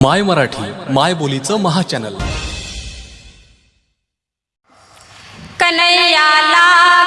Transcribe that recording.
माय मराठी माय बोलीचं महाचॅनल. चॅनल लागला